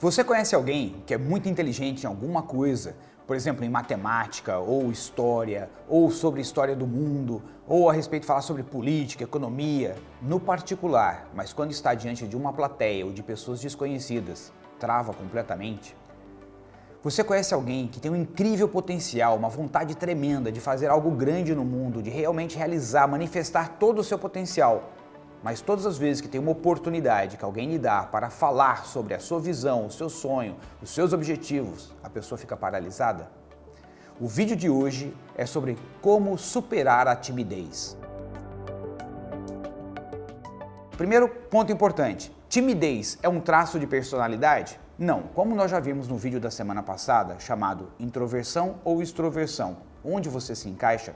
Você conhece alguém que é muito inteligente em alguma coisa, por exemplo, em matemática, ou história, ou sobre história do mundo, ou a respeito de falar sobre política, economia, no particular, mas quando está diante de uma plateia ou de pessoas desconhecidas, trava completamente? Você conhece alguém que tem um incrível potencial, uma vontade tremenda de fazer algo grande no mundo, de realmente realizar, manifestar todo o seu potencial, mas todas as vezes que tem uma oportunidade que alguém lhe dá para falar sobre a sua visão, o seu sonho, os seus objetivos, a pessoa fica paralisada? O vídeo de hoje é sobre como superar a timidez. Primeiro ponto importante, timidez é um traço de personalidade? Não, como nós já vimos no vídeo da semana passada, chamado introversão ou extroversão, onde você se encaixa,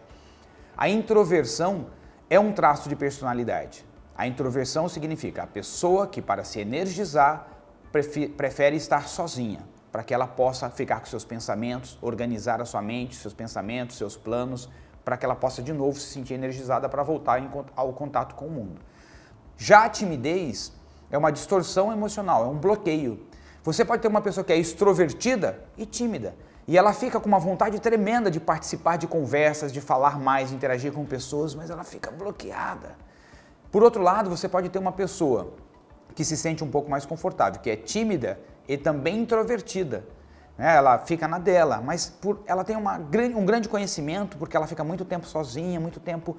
a introversão é um traço de personalidade. A introversão significa a pessoa que para se energizar prefere estar sozinha, para que ela possa ficar com seus pensamentos, organizar a sua mente, seus pensamentos, seus planos, para que ela possa de novo se sentir energizada para voltar ao contato com o mundo. Já a timidez é uma distorção emocional, é um bloqueio. Você pode ter uma pessoa que é extrovertida e tímida, e ela fica com uma vontade tremenda de participar de conversas, de falar mais, interagir com pessoas, mas ela fica bloqueada. Por outro lado, você pode ter uma pessoa que se sente um pouco mais confortável, que é tímida e também introvertida. Né? Ela fica na dela, mas por, ela tem uma, um grande conhecimento porque ela fica muito tempo sozinha, muito tempo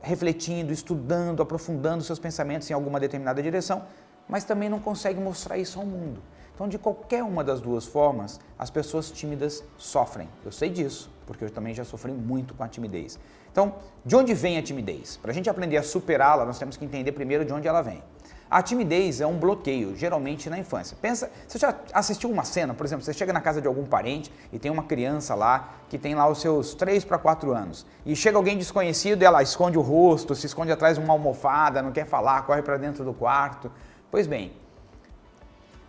refletindo, estudando, aprofundando seus pensamentos em alguma determinada direção, mas também não consegue mostrar isso ao mundo. Então, de qualquer uma das duas formas, as pessoas tímidas sofrem. Eu sei disso, porque eu também já sofri muito com a timidez. Então, de onde vem a timidez? Para a gente aprender a superá-la, nós temos que entender primeiro de onde ela vem. A timidez é um bloqueio, geralmente na infância. Pensa, você já assistiu uma cena, por exemplo, você chega na casa de algum parente e tem uma criança lá que tem lá os seus 3 para 4 anos. E chega alguém desconhecido e ela esconde o rosto, se esconde atrás de uma almofada, não quer falar, corre para dentro do quarto. Pois bem,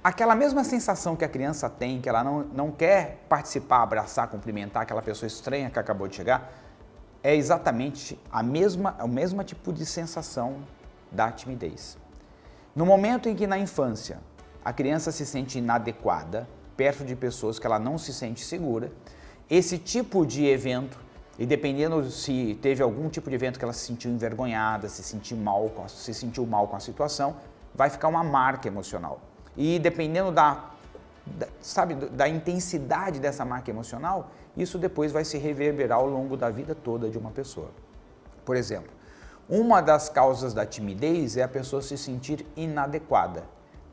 aquela mesma sensação que a criança tem, que ela não, não quer participar, abraçar, cumprimentar aquela pessoa estranha que acabou de chegar, é exatamente a mesma, o mesmo tipo de sensação da timidez. No momento em que na infância a criança se sente inadequada, perto de pessoas que ela não se sente segura, esse tipo de evento, e dependendo se teve algum tipo de evento que ela se sentiu envergonhada, se sentiu mal, se sentiu mal com a situação, vai ficar uma marca emocional. E dependendo da da, sabe, da intensidade dessa marca emocional, isso depois vai se reverberar ao longo da vida toda de uma pessoa. Por exemplo, uma das causas da timidez é a pessoa se sentir inadequada.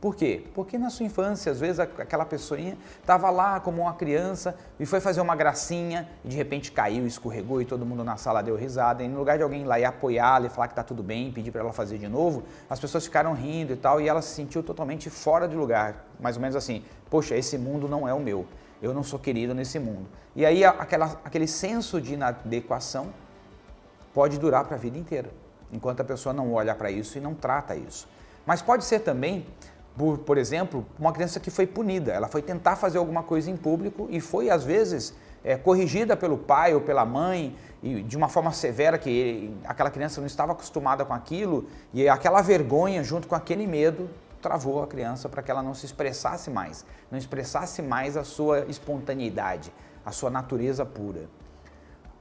Por quê? Porque na sua infância, às vezes aquela pessoinha estava lá como uma criança e foi fazer uma gracinha e de repente caiu, escorregou e todo mundo na sala deu risada. E no lugar de alguém ir lá e apoiá-la e falar que está tudo bem, pedir para ela fazer de novo, as pessoas ficaram rindo e tal e ela se sentiu totalmente fora de lugar. Mais ou menos assim, poxa, esse mundo não é o meu, eu não sou querido nesse mundo. E aí aquela, aquele senso de inadequação pode durar para a vida inteira, enquanto a pessoa não olha para isso e não trata isso. Mas pode ser também por, por exemplo, uma criança que foi punida. Ela foi tentar fazer alguma coisa em público e foi, às vezes, é, corrigida pelo pai ou pela mãe e de uma forma severa que ele, aquela criança não estava acostumada com aquilo e aquela vergonha junto com aquele medo travou a criança para que ela não se expressasse mais, não expressasse mais a sua espontaneidade, a sua natureza pura.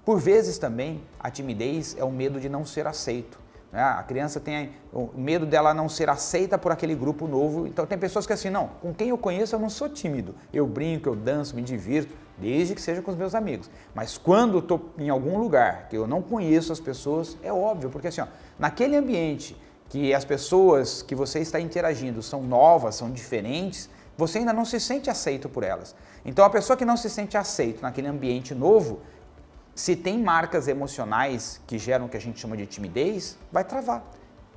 Por vezes também a timidez é o medo de não ser aceito. Né? A criança tem medo dela não ser aceita por aquele grupo novo. Então tem pessoas que assim, não, com quem eu conheço eu não sou tímido. Eu brinco, eu danço, me divirto, desde que seja com os meus amigos. Mas quando estou em algum lugar que eu não conheço as pessoas, é óbvio, porque assim, ó, naquele ambiente que as pessoas que você está interagindo são novas, são diferentes, você ainda não se sente aceito por elas. Então a pessoa que não se sente aceito naquele ambiente novo, se tem marcas emocionais que geram o que a gente chama de timidez, vai travar.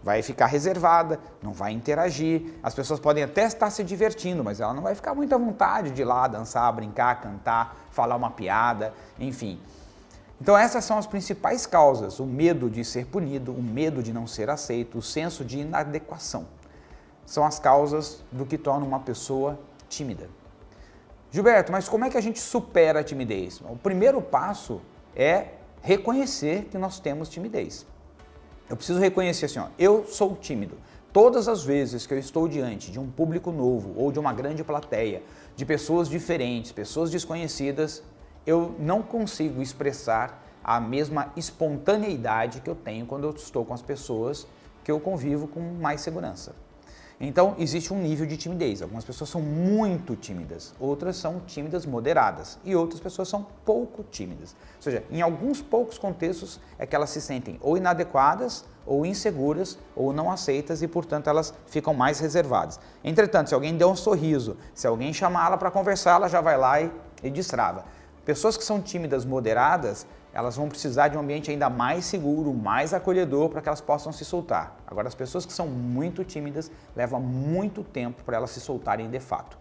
Vai ficar reservada, não vai interagir. As pessoas podem até estar se divertindo, mas ela não vai ficar muito à vontade de ir lá dançar, brincar, cantar, falar uma piada, enfim. Então essas são as principais causas, o medo de ser punido, o medo de não ser aceito, o senso de inadequação. São as causas do que torna uma pessoa tímida. Gilberto, mas como é que a gente supera a timidez? O primeiro passo é reconhecer que nós temos timidez. Eu preciso reconhecer assim, ó, eu sou tímido. todas as vezes que eu estou diante de um público novo ou de uma grande plateia, de pessoas diferentes, pessoas desconhecidas, eu não consigo expressar a mesma espontaneidade que eu tenho quando eu estou com as pessoas que eu convivo com mais segurança. Então, existe um nível de timidez. Algumas pessoas são muito tímidas, outras são tímidas moderadas e outras pessoas são pouco tímidas. Ou seja, em alguns poucos contextos é que elas se sentem ou inadequadas, ou inseguras, ou não aceitas e, portanto, elas ficam mais reservadas. Entretanto, se alguém der um sorriso, se alguém chamar ela para conversar, ela já vai lá e, e destrava. Pessoas que são tímidas moderadas, elas vão precisar de um ambiente ainda mais seguro, mais acolhedor para que elas possam se soltar. Agora, as pessoas que são muito tímidas, levam muito tempo para elas se soltarem de fato.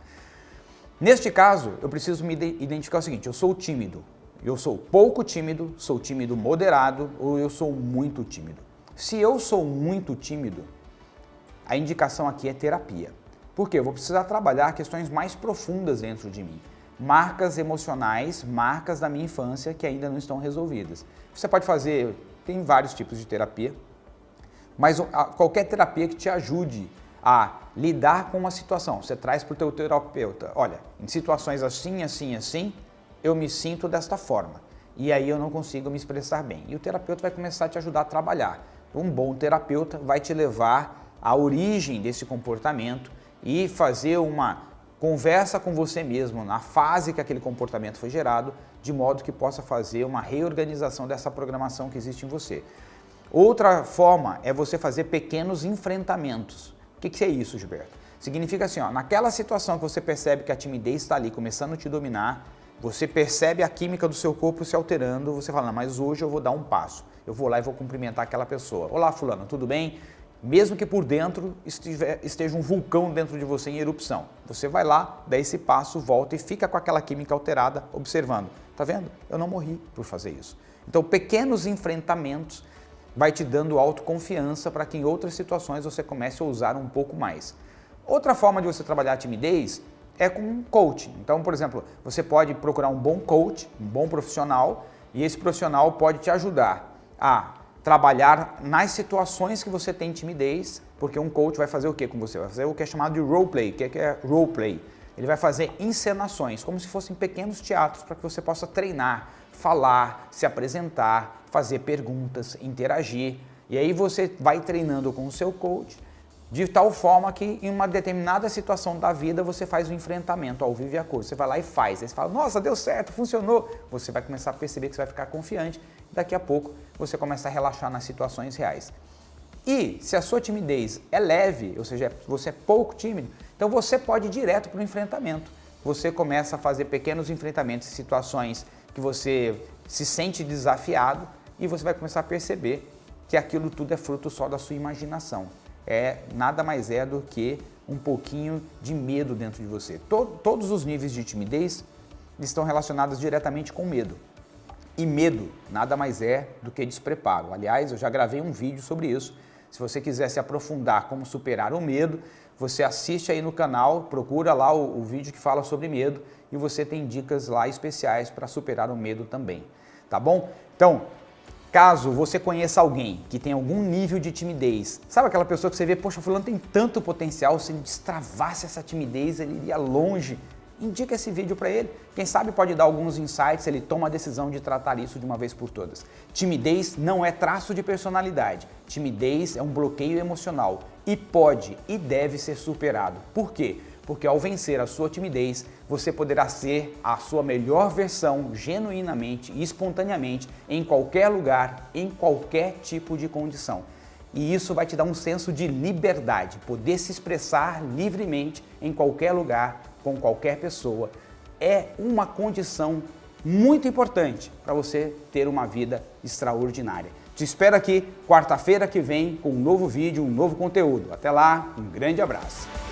Neste caso, eu preciso me identificar o seguinte, eu sou tímido, eu sou pouco tímido, sou tímido moderado ou eu sou muito tímido. Se eu sou muito tímido, a indicação aqui é terapia. Porque eu vou precisar trabalhar questões mais profundas dentro de mim marcas emocionais, marcas da minha infância que ainda não estão resolvidas. Você pode fazer, tem vários tipos de terapia, mas qualquer terapia que te ajude a lidar com uma situação, você traz para o teu terapeuta, olha, em situações assim, assim, assim, eu me sinto desta forma e aí eu não consigo me expressar bem. E o terapeuta vai começar a te ajudar a trabalhar. Um bom terapeuta vai te levar à origem desse comportamento e fazer uma Conversa com você mesmo na fase que aquele comportamento foi gerado, de modo que possa fazer uma reorganização dessa programação que existe em você. Outra forma é você fazer pequenos enfrentamentos. O que, que é isso, Gilberto? Significa assim, ó, naquela situação que você percebe que a timidez está ali começando a te dominar, você percebe a química do seu corpo se alterando, você fala, mas hoje eu vou dar um passo. Eu vou lá e vou cumprimentar aquela pessoa. Olá, fulano, tudo bem? Mesmo que por dentro esteja um vulcão dentro de você em erupção. Você vai lá, dá esse passo, volta e fica com aquela química alterada observando. Tá vendo? Eu não morri por fazer isso. Então, pequenos enfrentamentos vai te dando autoconfiança para que em outras situações você comece a usar um pouco mais. Outra forma de você trabalhar a timidez é com um coach. Então, por exemplo, você pode procurar um bom coach, um bom profissional, e esse profissional pode te ajudar a trabalhar nas situações que você tem timidez, porque um coach vai fazer o que com você? Vai fazer o que é chamado de roleplay. O que é, é roleplay? Ele vai fazer encenações, como se fossem pequenos teatros para que você possa treinar, falar, se apresentar, fazer perguntas, interagir. E aí você vai treinando com o seu coach de tal forma que em uma determinada situação da vida você faz o um enfrentamento ao vivo e a cor. Você vai lá e faz. Aí você fala, nossa, deu certo, funcionou. Você vai começar a perceber que você vai ficar confiante. Daqui a pouco você começa a relaxar nas situações reais. E se a sua timidez é leve, ou seja, você é pouco tímido, então você pode ir direto para o enfrentamento. Você começa a fazer pequenos enfrentamentos em situações que você se sente desafiado e você vai começar a perceber que aquilo tudo é fruto só da sua imaginação é nada mais é do que um pouquinho de medo dentro de você. todos os níveis de timidez estão relacionados diretamente com medo. E medo nada mais é do que despreparo. Aliás, eu já gravei um vídeo sobre isso. Se você quiser se aprofundar como superar o medo, você assiste aí no canal, procura lá o, o vídeo que fala sobre medo e você tem dicas lá especiais para superar o medo também. Tá bom? Então, Caso você conheça alguém que tem algum nível de timidez, sabe aquela pessoa que você vê, poxa, fulano tem tanto potencial, se ele destravasse essa timidez, ele iria longe. Indica esse vídeo para ele. Quem sabe pode dar alguns insights, ele toma a decisão de tratar isso de uma vez por todas. Timidez não é traço de personalidade. Timidez é um bloqueio emocional e pode e deve ser superado. Por quê? Porque ao vencer a sua timidez, você poderá ser a sua melhor versão genuinamente e espontaneamente em qualquer lugar, em qualquer tipo de condição. E isso vai te dar um senso de liberdade, poder se expressar livremente em qualquer lugar, com qualquer pessoa. É uma condição muito importante para você ter uma vida extraordinária. Te espero aqui quarta-feira que vem com um novo vídeo, um novo conteúdo. Até lá, um grande abraço.